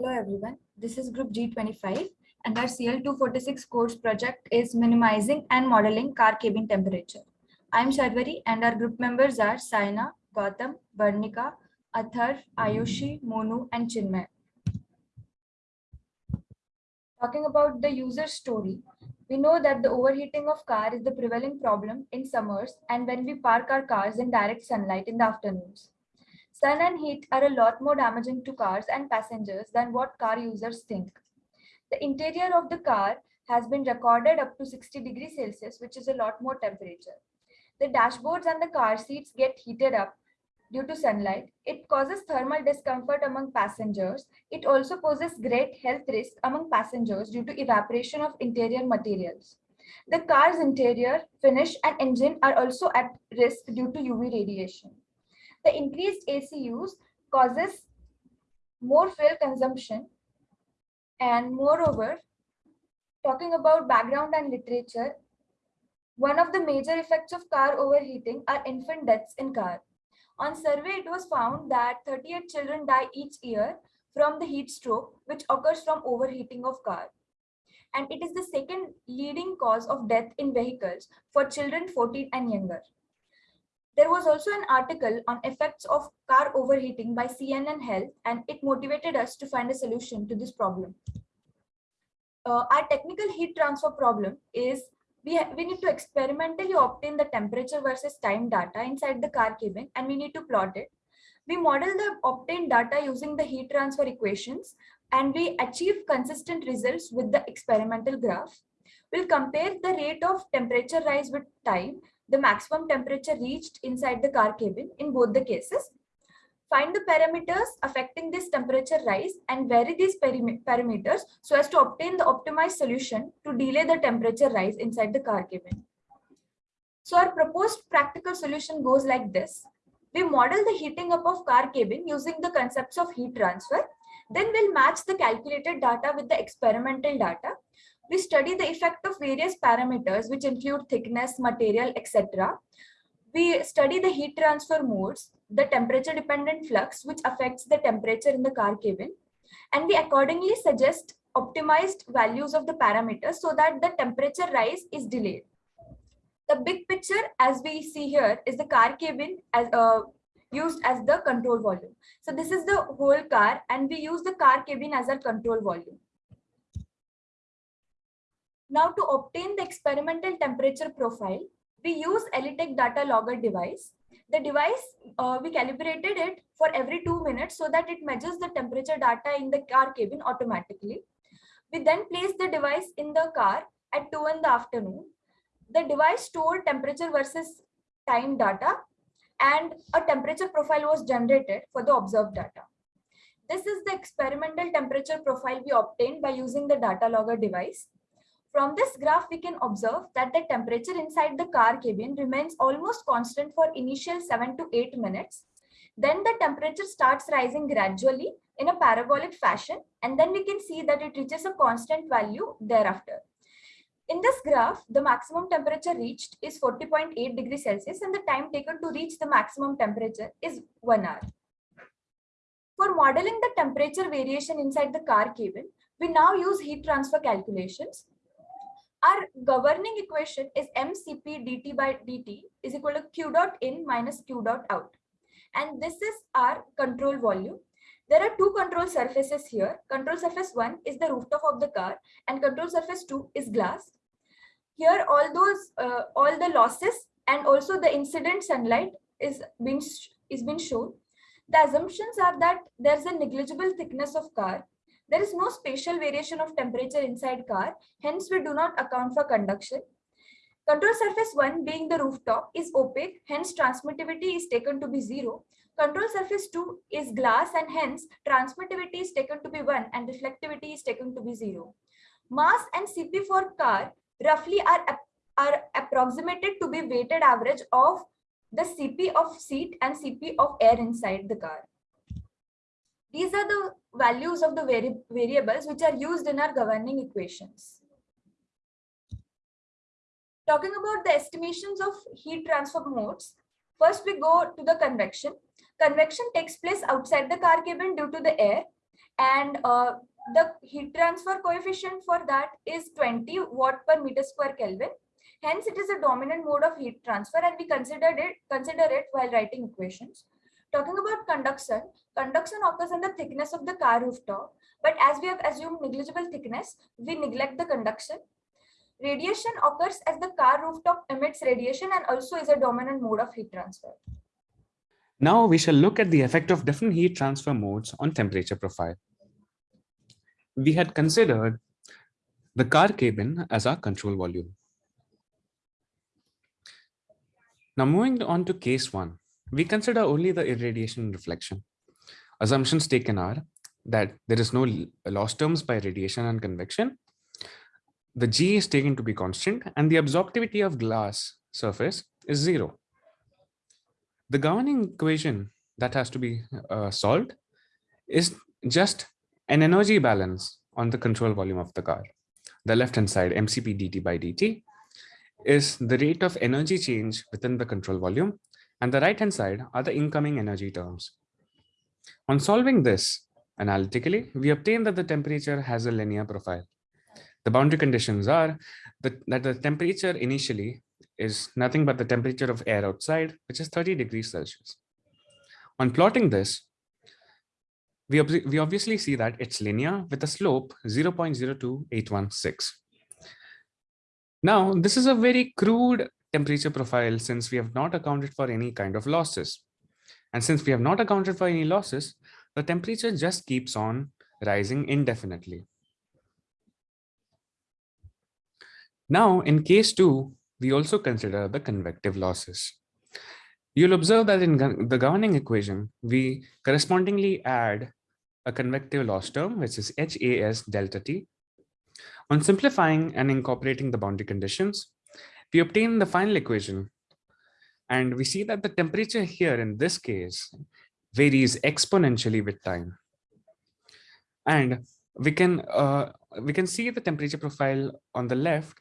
Hello everyone, this is group G25 and our CL246 course project is minimizing and modeling car cabin temperature. I am Sharvari and our group members are Saina, Gautam, Varnika, Athar, Ayushi, Monu and Chinmay. Talking about the user story, we know that the overheating of car is the prevailing problem in summers and when we park our cars in direct sunlight in the afternoons. Sun and heat are a lot more damaging to cars and passengers than what car users think. The interior of the car has been recorded up to 60 degrees Celsius, which is a lot more temperature. The dashboards and the car seats get heated up due to sunlight. It causes thermal discomfort among passengers. It also poses great health risk among passengers due to evaporation of interior materials. The car's interior, finish and engine are also at risk due to UV radiation. The increased AC use causes more fuel consumption and moreover, talking about background and literature, one of the major effects of car overheating are infant deaths in car. On survey, it was found that 38 children die each year from the heat stroke, which occurs from overheating of car. And it is the second leading cause of death in vehicles for children 14 and younger. There was also an article on effects of car overheating by CNN Health, and it motivated us to find a solution to this problem. Uh, our technical heat transfer problem is we, we need to experimentally obtain the temperature versus time data inside the car cabin, and we need to plot it. We model the obtained data using the heat transfer equations, and we achieve consistent results with the experimental graph. We'll compare the rate of temperature rise with time the maximum temperature reached inside the car cabin in both the cases. Find the parameters affecting this temperature rise and vary these parameters so as to obtain the optimized solution to delay the temperature rise inside the car cabin. So our proposed practical solution goes like this. We model the heating up of car cabin using the concepts of heat transfer. Then we'll match the calculated data with the experimental data we study the effect of various parameters which include thickness, material, etc. We study the heat transfer modes, the temperature dependent flux which affects the temperature in the car cabin and we accordingly suggest optimized values of the parameters so that the temperature rise is delayed. The big picture as we see here is the car cabin as uh, used as the control volume. So this is the whole car and we use the car cabin as our control volume. Now to obtain the experimental temperature profile, we use ELITech data logger device. The device, uh, we calibrated it for every two minutes so that it measures the temperature data in the car cabin automatically. We then place the device in the car at 2 in the afternoon. The device stored temperature versus time data and a temperature profile was generated for the observed data. This is the experimental temperature profile we obtained by using the data logger device. From this graph, we can observe that the temperature inside the car cabin remains almost constant for initial 7 to 8 minutes. Then the temperature starts rising gradually in a parabolic fashion and then we can see that it reaches a constant value thereafter. In this graph, the maximum temperature reached is 40.8 degrees Celsius and the time taken to reach the maximum temperature is 1 hour. For modeling the temperature variation inside the car cabin, we now use heat transfer calculations our governing equation is mcp dt by dt is equal to q dot in minus q dot out. And this is our control volume. There are two control surfaces here. Control surface one is the rooftop of the car and control surface two is glass. Here all those, uh, all the losses and also the incident sunlight is being, is being shown. The assumptions are that there's a negligible thickness of car there is no spatial variation of temperature inside car, hence we do not account for conduction. Control surface 1 being the rooftop is opaque, hence transmittivity is taken to be 0. Control surface 2 is glass and hence transmittivity is taken to be 1 and reflectivity is taken to be 0. Mass and CP for car roughly are, are approximated to be weighted average of the CP of seat and CP of air inside the car. These are the values of the vari variables which are used in our governing equations. Talking about the estimations of heat transfer modes, first we go to the convection. Convection takes place outside the car cabin due to the air. and uh, the heat transfer coefficient for that is 20 watt per meter square Kelvin. Hence, it is a dominant mode of heat transfer and we considered it, consider it while writing equations. Talking about conduction, conduction occurs in the thickness of the car rooftop, but as we have assumed negligible thickness, we neglect the conduction. Radiation occurs as the car rooftop emits radiation and also is a dominant mode of heat transfer. Now we shall look at the effect of different heat transfer modes on temperature profile. We had considered the car cabin as our control volume. Now moving on to case one, we consider only the irradiation reflection. Assumptions taken are that there is no loss terms by radiation and convection. The G is taken to be constant and the absorptivity of glass surface is zero the governing equation that has to be uh, solved is just an energy balance on the control volume of the car. The left-hand side, MCP dt by dt, is the rate of energy change within the control volume, and the right-hand side are the incoming energy terms. On solving this analytically, we obtain that the temperature has a linear profile. The boundary conditions are that, that the temperature initially is nothing but the temperature of air outside, which is 30 degrees Celsius. On plotting this, we, we obviously see that it's linear with a slope 0.02816. Now, this is a very crude temperature profile since we have not accounted for any kind of losses. And since we have not accounted for any losses, the temperature just keeps on rising indefinitely. Now, in case two, we also consider the convective losses. You'll observe that in the governing equation, we correspondingly add a convective loss term, which is HAS delta T. On simplifying and incorporating the boundary conditions, we obtain the final equation. And we see that the temperature here in this case varies exponentially with time. And we can uh, we can see the temperature profile on the left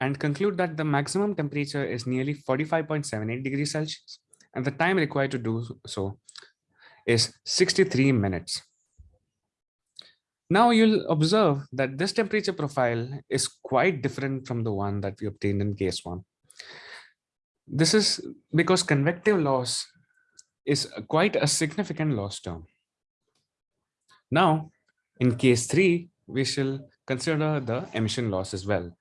and conclude that the maximum temperature is nearly 45.78 degrees Celsius and the time required to do so is 63 minutes. Now you'll observe that this temperature profile is quite different from the one that we obtained in case one. This is because convective loss is quite a significant loss term. Now, in case three, we shall consider the emission loss as well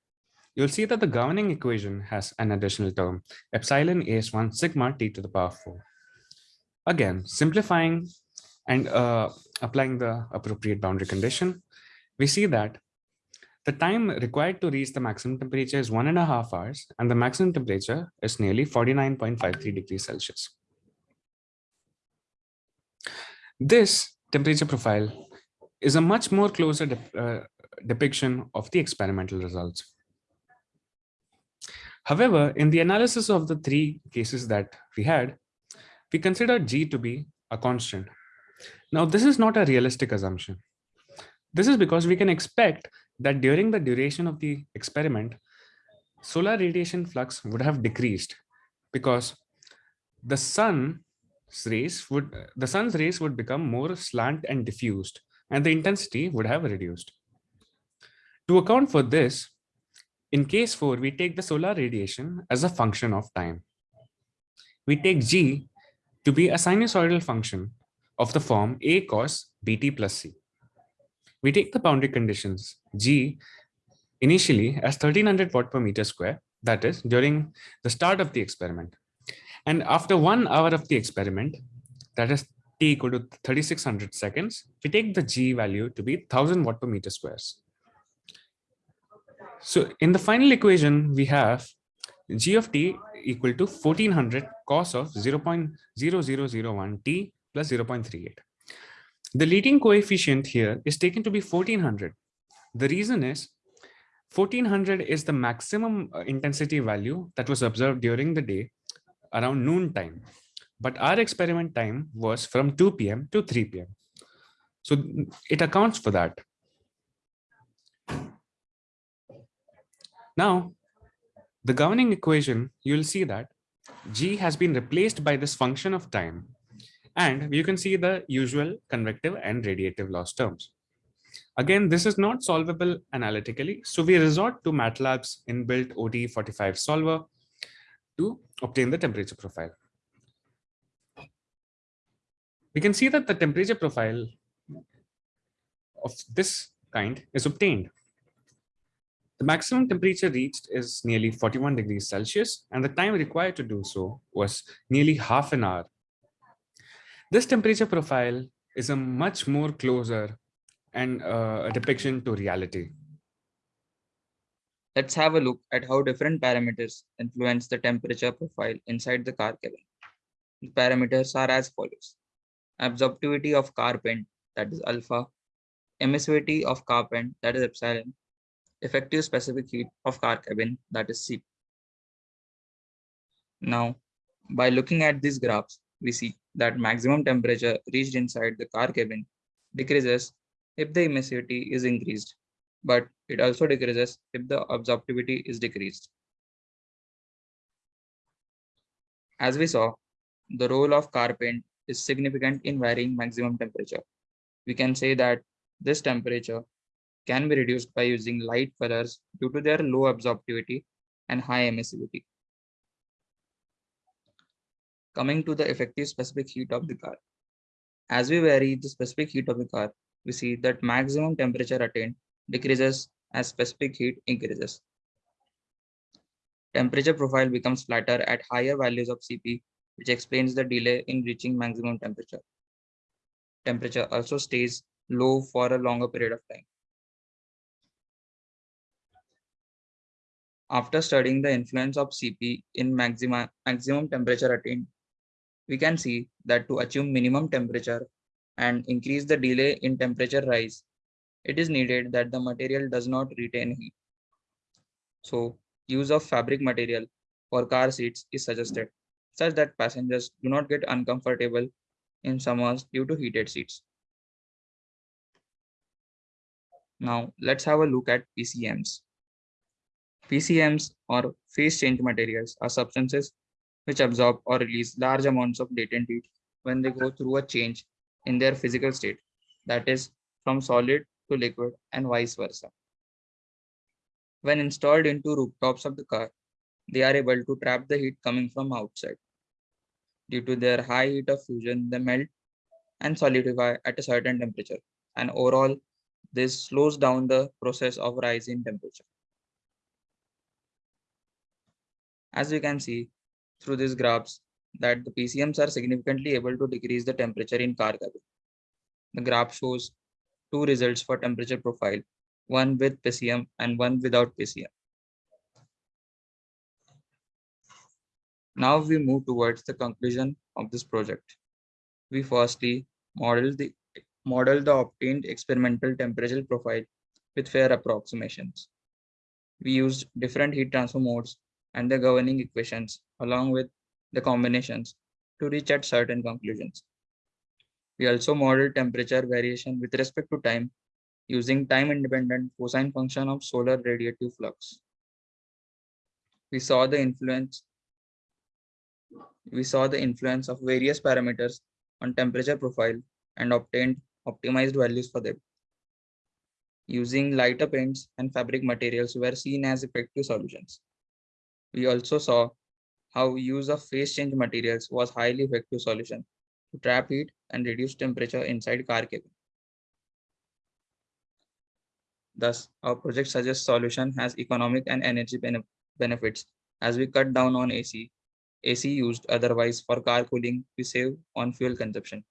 you'll see that the governing equation has an additional term, epsilon as1 sigma t to the power 4. Again, simplifying and uh, applying the appropriate boundary condition, we see that the time required to reach the maximum temperature is one and a half hours, and the maximum temperature is nearly 49.53 degrees Celsius. This temperature profile is a much more closer de uh, depiction of the experimental results. However, in the analysis of the three cases that we had, we considered G to be a constant. Now, this is not a realistic assumption. This is because we can expect that during the duration of the experiment, solar radiation flux would have decreased because the sun's rays would the sun's rays would become more slant and diffused and the intensity would have reduced. To account for this, in case 4, we take the solar radiation as a function of time. We take g to be a sinusoidal function of the form a cos bt plus c. We take the boundary conditions g initially as 1300 watt per meter square, that is during the start of the experiment. And after one hour of the experiment, that is t equal to 3600 seconds, we take the g value to be 1000 watt per meter squares. So in the final equation, we have g of t equal to 1400 cos of 0 0.0001 t plus 0.38. The leading coefficient here is taken to be 1400. The reason is 1400 is the maximum uh, intensity value that was observed during the day around noon time. But our experiment time was from 2 p.m. to 3 p.m. So it accounts for that. Now, the governing equation, you'll see that g has been replaced by this function of time And you can see the usual convective and radiative loss terms. Again, this is not solvable analytically, so we resort to MATLAB's inbuilt ODE45 solver to obtain the temperature profile. We can see that the temperature profile of this kind is obtained. The maximum temperature reached is nearly 41 degrees Celsius, and the time required to do so was nearly half an hour. This temperature profile is a much more closer and uh, a depiction to reality. Let's have a look at how different parameters influence the temperature profile inside the car cabin. The parameters are as follows. Absorptivity of car paint, that is alpha, emissivity of car paint, that is epsilon, effective specific heat of car cabin, that is C. Now, by looking at these graphs, we see that maximum temperature reached inside the car cabin decreases if the emissivity is increased, but it also decreases if the absorptivity is decreased. As we saw, the role of car paint is significant in varying maximum temperature. We can say that this temperature can be reduced by using light colors due to their low absorptivity and high emissivity. Coming to the effective specific heat of the car. As we vary the specific heat of the car, we see that maximum temperature attained decreases as specific heat increases. Temperature profile becomes flatter at higher values of Cp, which explains the delay in reaching maximum temperature. Temperature also stays low for a longer period of time. After studying the influence of Cp in maxima, maximum temperature attained, we can see that to achieve minimum temperature and increase the delay in temperature rise, it is needed that the material does not retain heat. So use of fabric material for car seats is suggested, such that passengers do not get uncomfortable in summers due to heated seats. Now let's have a look at PCMs. PCMs or phase change materials are substances which absorb or release large amounts of latent heat when they go through a change in their physical state, that is, from solid to liquid and vice versa. When installed into rooftops of the car, they are able to trap the heat coming from outside. Due to their high heat of fusion, they melt and solidify at a certain temperature, and overall, this slows down the process of rise in temperature. As you can see through these graphs, that the PCMs are significantly able to decrease the temperature in car cabin. The graph shows two results for temperature profile, one with PCM and one without PCM. Now we move towards the conclusion of this project. We firstly model the model the obtained experimental temperature profile with fair approximations. We used different heat transfer modes and the governing equations along with the combinations to reach at certain conclusions. We also model temperature variation with respect to time using time-independent cosine function of solar radiative flux. We saw the influence we saw the influence of various parameters on temperature profile and obtained optimized values for them. Using lighter paints and fabric materials were seen as effective solutions. We also saw how use of phase change materials was highly effective solution to trap heat and reduce temperature inside car cabin. Thus, our project suggests solution has economic and energy benefits as we cut down on AC. AC used otherwise for car cooling, we save on fuel consumption.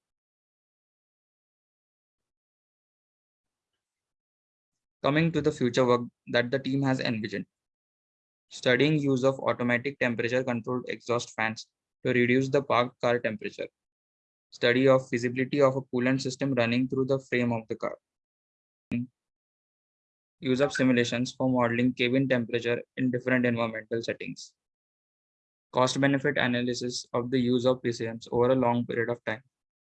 Coming to the future work that the team has envisioned studying use of automatic temperature controlled exhaust fans to reduce the parked car temperature, study of feasibility of a coolant system running through the frame of the car, use of simulations for modeling cabin temperature in different environmental settings, cost benefit analysis of the use of PCMs over a long period of time,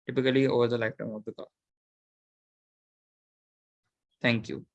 typically over the lifetime of the car. Thank you.